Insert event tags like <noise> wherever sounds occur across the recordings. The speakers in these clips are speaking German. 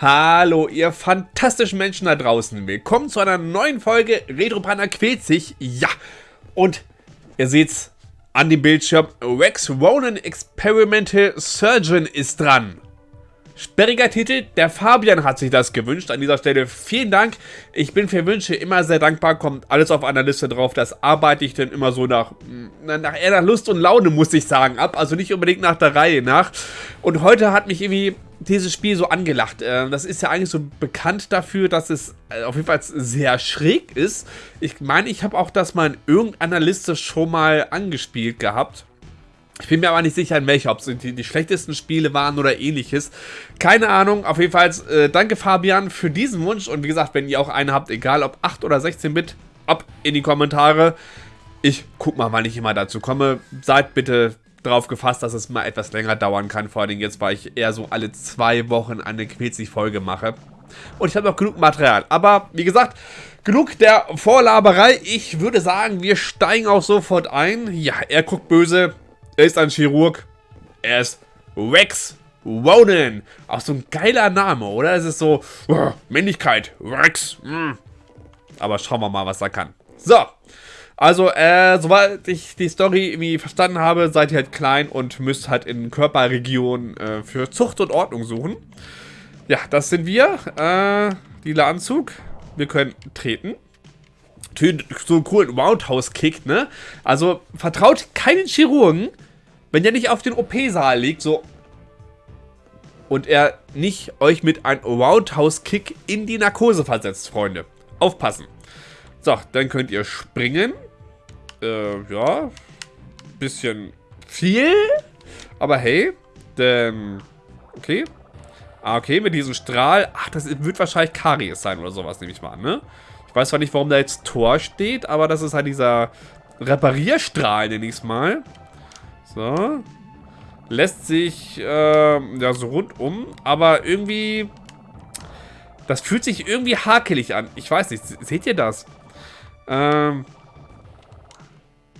Hallo, ihr fantastischen Menschen da draußen. Willkommen zu einer neuen Folge Retropanda quält sich. Ja, und ihr seht's an dem Bildschirm. Rex Ronan Experimental Surgeon ist dran. Sperriger Titel, der Fabian hat sich das gewünscht. An dieser Stelle vielen Dank. Ich bin für Wünsche immer sehr dankbar. Kommt alles auf einer Liste drauf. Das arbeite ich dann immer so nach, nach eher nach Lust und Laune, muss ich sagen, ab. Also nicht unbedingt nach der Reihe nach. Und heute hat mich irgendwie dieses Spiel so angelacht. Ähm, das ist ja eigentlich so bekannt dafür, dass es äh, auf jeden Fall sehr schräg ist. Ich meine, ich habe auch das mal in irgendeiner Liste schon mal angespielt gehabt. Ich bin mir aber nicht sicher, in welcher, ob es die, die, schlechtesten Spiele waren oder ähnliches. Keine Ahnung, auf jeden Fall äh, danke Fabian für diesen Wunsch. Und wie gesagt, wenn ihr auch einen habt, egal ob 8 oder 16-Bit, ab in die Kommentare. Ich guck mal, wann ich immer dazu komme. Seid bitte darauf gefasst, dass es mal etwas länger dauern kann. Vor allem jetzt, weil ich eher so alle zwei Wochen eine Quetzig-Folge mache. Und ich habe noch genug Material. Aber, wie gesagt, genug der Vorlaberei. Ich würde sagen, wir steigen auch sofort ein. Ja, er guckt böse. Er ist ein Chirurg. Er ist Rex Ronan. Auch so ein geiler Name, oder? Es ist so, uh, Männlichkeit, Rex. Mm. Aber schauen wir mal, was er kann. So. Also, äh, soweit ich die Story irgendwie verstanden habe, seid ihr halt klein und müsst halt in Körperregionen äh, für Zucht und Ordnung suchen. Ja, das sind wir. Äh, lila Anzug. Wir können treten so einen coolen Roundhouse-Kick, ne? Also vertraut keinen Chirurgen, wenn der nicht auf den OP-Saal liegt, so. Und er nicht euch mit einem Roundhouse-Kick in die Narkose versetzt, Freunde. Aufpassen. So, dann könnt ihr springen. Äh, ja. Bisschen viel. Aber hey. Denn. Okay. Ah, okay, mit diesem Strahl. Ach, das wird wahrscheinlich Karies sein oder sowas, nehme ich mal an, ne? Ich weiß zwar nicht, warum da jetzt Tor steht, aber das ist halt dieser Reparierstrahl, nenne ich es mal. So. Lässt sich, äh, ja, so rundum. Aber irgendwie... Das fühlt sich irgendwie hakelig an. Ich weiß nicht. Seht ihr das? Ähm...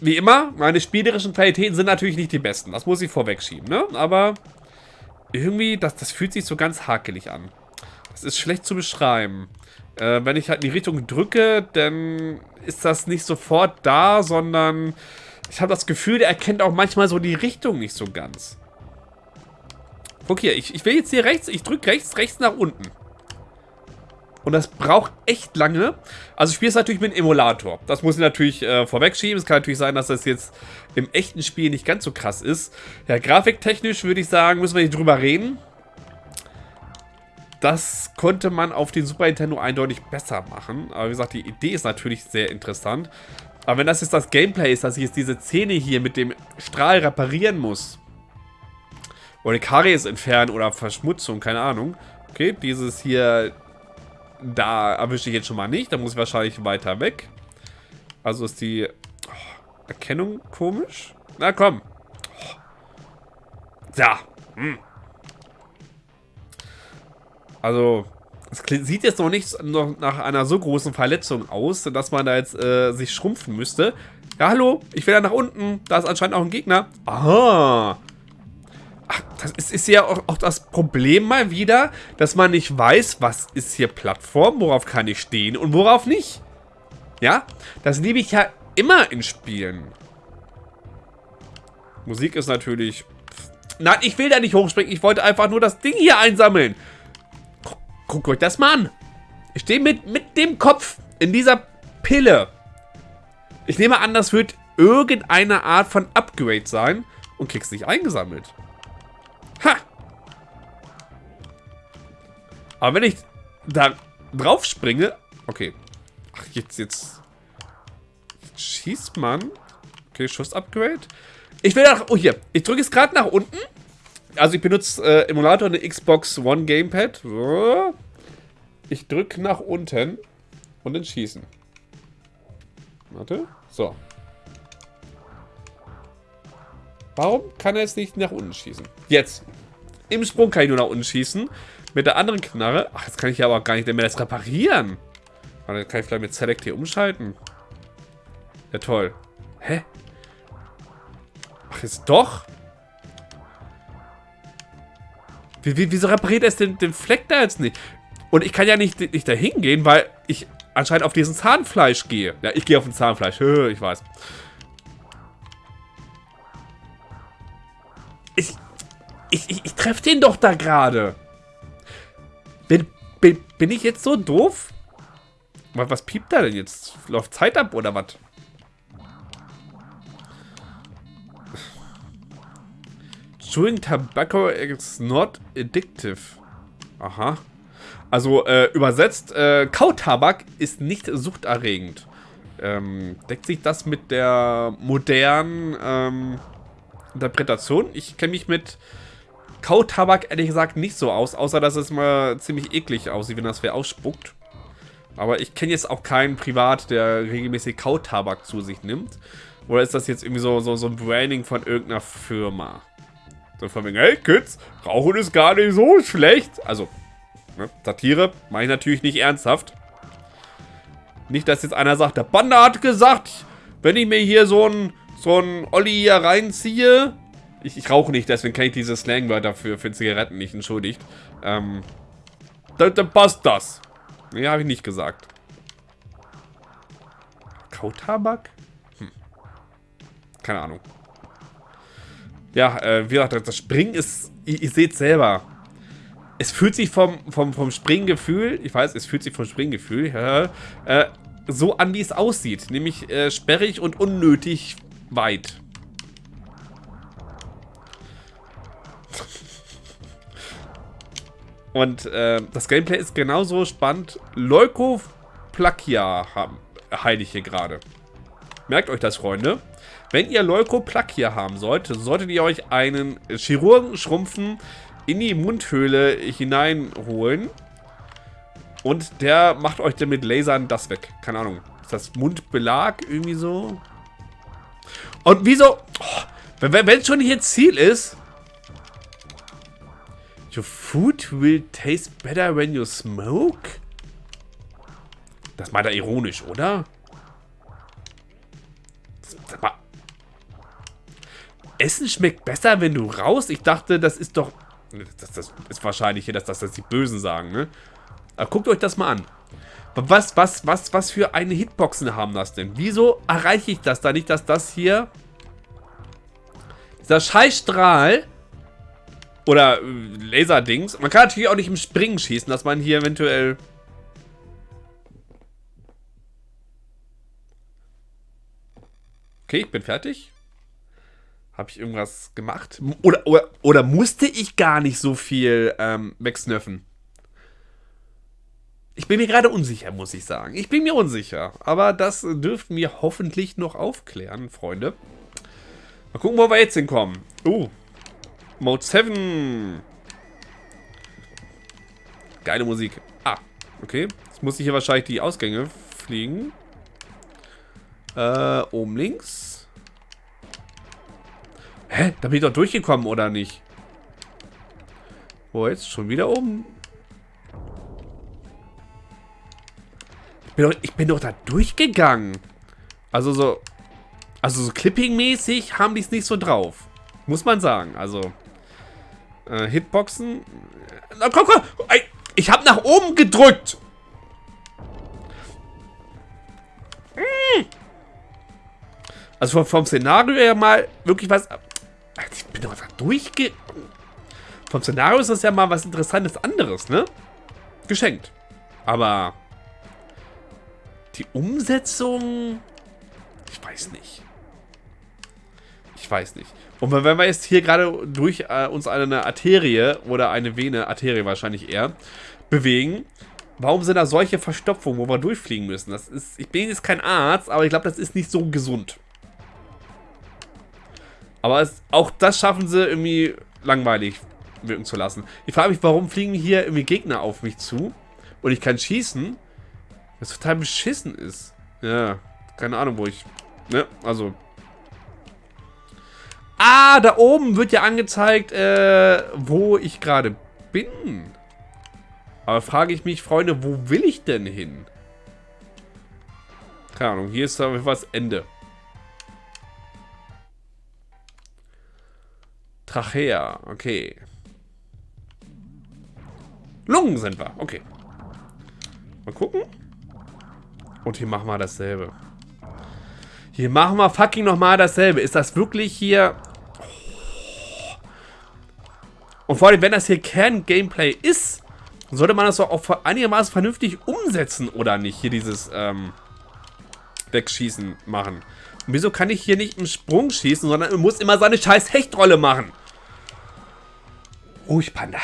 Wie immer, meine spielerischen Qualitäten sind natürlich nicht die besten. Das muss ich vorwegschieben, ne? Aber irgendwie, das, das fühlt sich so ganz hakelig an. Das ist schlecht zu beschreiben. Äh, wenn ich halt in die Richtung drücke, dann ist das nicht sofort da, sondern ich habe das Gefühl, der erkennt auch manchmal so die Richtung nicht so ganz. Guck hier, ich, ich will jetzt hier rechts, ich drücke rechts, rechts nach unten. Und das braucht echt lange. Also ich spiele es natürlich mit einem Emulator. Das muss ich natürlich äh, vorwegschieben. Es kann natürlich sein, dass das jetzt im echten Spiel nicht ganz so krass ist. Ja, grafiktechnisch würde ich sagen, müssen wir nicht drüber reden. Das konnte man auf den Super Nintendo eindeutig besser machen. Aber wie gesagt, die Idee ist natürlich sehr interessant. Aber wenn das jetzt das Gameplay ist, dass ich jetzt diese Szene hier mit dem Strahl reparieren muss. Oder Karies entfernen oder Verschmutzung, keine Ahnung. Okay, dieses hier, da erwische ich jetzt schon mal nicht. Da muss ich wahrscheinlich weiter weg. Also ist die oh, Erkennung komisch. Na komm. Oh. Ja. Hm. Also, es sieht jetzt noch nicht noch nach einer so großen Verletzung aus, dass man da jetzt äh, sich schrumpfen müsste. Ja, hallo, ich will da nach unten. Da ist anscheinend auch ein Gegner. Aha. Ach, das ist, ist ja auch, auch, das Problem mal wieder, dass man nicht weiß, was ist hier Plattform, worauf kann ich stehen und worauf nicht. Ja, das liebe ich ja immer in Spielen. Musik ist natürlich... Nein, ich will da nicht hochspringen. Ich wollte einfach nur das Ding hier einsammeln. Guckt euch das mal an. Ich stehe mit, mit dem Kopf in dieser Pille. Ich nehme an, das wird irgendeine Art von Upgrade sein und kriegst nicht eingesammelt. Ha! Aber wenn ich da drauf springe... Okay. Ach, jetzt, jetzt... schießt man. Okay, Schuss-Upgrade. Ich will nach... Oh, hier. Ich drücke es gerade nach unten. Also ich benutze äh, Emulator eine Xbox One Gamepad. Ich drücke nach unten und dann schießen. Warte. So. Warum kann er jetzt nicht nach unten schießen? Jetzt. Im Sprung kann ich nur nach unten schießen. Mit der anderen Knarre. Ach, jetzt kann ich aber gar nicht mehr das reparieren. Dann kann ich vielleicht mit Select hier umschalten. Ja, toll. Hä? Ach, jetzt doch? Wie, wie, wieso repariert er den, den Fleck da jetzt nicht? Und ich kann ja nicht, nicht da hingehen, weil ich anscheinend auf diesen Zahnfleisch gehe. Ja, ich gehe auf den Zahnfleisch. <laughs> Ich weiß. Ich, ich, ich, ich treffe den doch da gerade. Bin, bin, bin ich jetzt so doof? Was, piept da denn jetzt? Läuft Zeit ab oder was? Chewing tobacco is not addictive. Aha. Also äh, übersetzt, äh, Kautabak ist nicht suchterregend. Ähm, deckt sich das mit der modernen ähm, Interpretation? Ich kenne mich mit Kautabak ehrlich gesagt nicht so aus, außer dass es mal ziemlich eklig aussieht, wenn das wer ausspuckt. Aber ich kenne jetzt auch keinen Privat, der regelmäßig Kautabak zu sich nimmt. Oder ist das jetzt irgendwie so, so, so ein Branding von irgendeiner Firma? So von wegen, hey Kids, Rauchen ist gar nicht so schlecht. Also, ne, Satire, mache ich natürlich nicht ernsthaft. Nicht, dass jetzt einer sagt, der Banda hat gesagt, wenn ich mir hier so ein ein Olli hier reinziehe. Ich, ich rauche nicht, deswegen kenne ich diese Slangwörter für, für Zigaretten nicht, entschuldigt. Ähm, dann, dann passt das. Nee, habe ich nicht gesagt. Kautabak? Hm. Keine Ahnung. Ja, äh, wie gesagt, das Springen ist, ihr, ihr seht selber. Es fühlt sich vom, vom, vom Springgefühl, ich weiß, es fühlt sich vom Springgefühl, <laughs> äh, so an, wie es aussieht. Nämlich äh, sperrig und unnötig weit. Und äh, das Gameplay ist genauso spannend. Leukoplakia heile ich hier gerade. Merkt euch das, Freunde. Wenn ihr Leukoplakia haben sollt, solltet ihr euch einen Chirurgenschrumpfen in die Mundhöhle hineinholen. Und der macht euch dann mit Lasern das weg. Keine Ahnung. Ist das Mundbelag irgendwie so? Und wieso... Oh, wenn es schon hier Ziel ist... Your food will taste better when you smoke? Das meint er ironisch, oder? Sag mal. Essen schmeckt besser, wenn du raus? Ich dachte, das ist doch... Das, das ist wahrscheinlich hier, dass das, das die Bösen sagen, ne? Aber guckt euch das mal an. Was, was, was, was für eine Hitboxen haben das denn? Wieso erreiche ich das da nicht, dass das hier... Dieser Scheißstrahl oder äh, Laserdings. Man kann natürlich auch nicht im Springen schießen, dass man hier eventuell... Okay, ich bin fertig. Habe ich irgendwas gemacht? Oder, oder, oder musste ich gar nicht so viel ähm, wegsnöffen? Ich bin mir gerade unsicher, muss ich sagen. Ich bin mir unsicher. Aber das dürften wir hoffentlich noch aufklären, Freunde. Mal gucken, wo wir jetzt hinkommen. Uh. Mode 7. Geile Musik. Ah, okay. Jetzt muss ich hier wahrscheinlich die Ausgänge fliegen. Äh, oben links. Hä? Da bin ich doch durchgekommen, oder nicht? Wo jetzt? Schon wieder oben? Bin doch, ich bin doch da durchgegangen. Also so... Also so Clipping-mäßig haben die es nicht so drauf. Muss man sagen. Also... Äh, Hitboxen... Na komm, komm! Ich habe nach oben gedrückt! Hm. Also vom, vom Szenario her mal wirklich was... Ich bin doch da durchge... Vom Szenario ist das ja mal was Interessantes anderes, ne? Geschenkt. Aber... Die Umsetzung... Ich weiß nicht. Ich weiß nicht. Und wenn wir jetzt hier gerade durch äh, uns eine Arterie oder eine Vene, Arterie wahrscheinlich eher, bewegen, warum sind da solche Verstopfungen, wo wir durchfliegen müssen? Das ist, ich bin jetzt kein Arzt, aber ich glaube, das ist nicht so gesund. Aber es, auch das schaffen sie irgendwie langweilig wirken zu lassen. Ich frage mich, warum fliegen hier irgendwie Gegner auf mich zu und ich kann schießen was total beschissen ist. Ja, keine Ahnung, wo ich... Ne, also... Ah, da oben wird ja angezeigt, äh, wo ich gerade bin. Aber frage ich mich, Freunde, wo will ich denn hin? Keine Ahnung, hier ist aber was Ende. Trachea, okay. Lungen sind wir. Okay. Mal gucken. Und hier machen wir dasselbe. Hier machen wir fucking nochmal dasselbe. Ist das wirklich hier... Und vor allem, wenn das hier Kern-Gameplay ist, sollte man das doch auch einigermaßen vernünftig umsetzen, oder nicht? Hier dieses, ähm, Wegschießen machen. Und wieso kann ich hier nicht im Sprung schießen, sondern er muss immer seine scheiß Hechtrolle machen? Ruhig, Panda.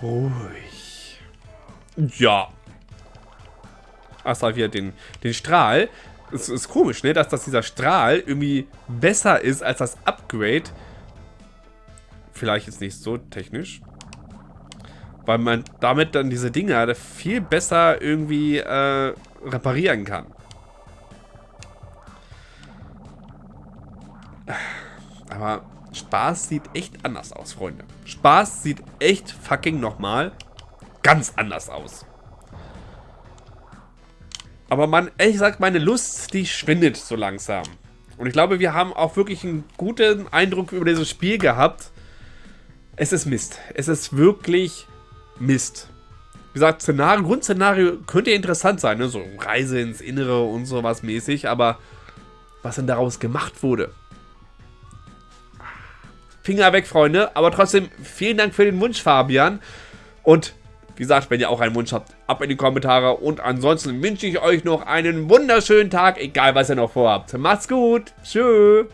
Ruhig. Ja. Achso, wieder den, den Strahl. Es ist komisch, ne? Dass, dass dieser Strahl irgendwie besser ist als das Upgrade. Vielleicht jetzt nicht so technisch. Weil man damit dann diese Dinger viel besser irgendwie äh, reparieren kann. Aber Spaß sieht echt anders aus, Freunde. Spaß sieht echt fucking nochmal ganz anders aus. Aber man, ehrlich gesagt, meine Lust, die schwindet so langsam. Und ich glaube, wir haben auch wirklich einen guten Eindruck über dieses Spiel gehabt. Es ist Mist. Es ist wirklich Mist. Wie gesagt, Szenario, Grundszenario könnte interessant sein, ne? So Reise ins Innere und sowas mäßig, aber was denn daraus gemacht wurde, Finger weg, Freunde. Aber trotzdem, vielen Dank für den Wunsch, Fabian. Und wie gesagt, wenn ihr auch einen Wunsch habt, ab in die Kommentare. Und ansonsten wünsche ich euch noch einen wunderschönen Tag, egal was ihr noch vorhabt. Macht's gut. Tschüss.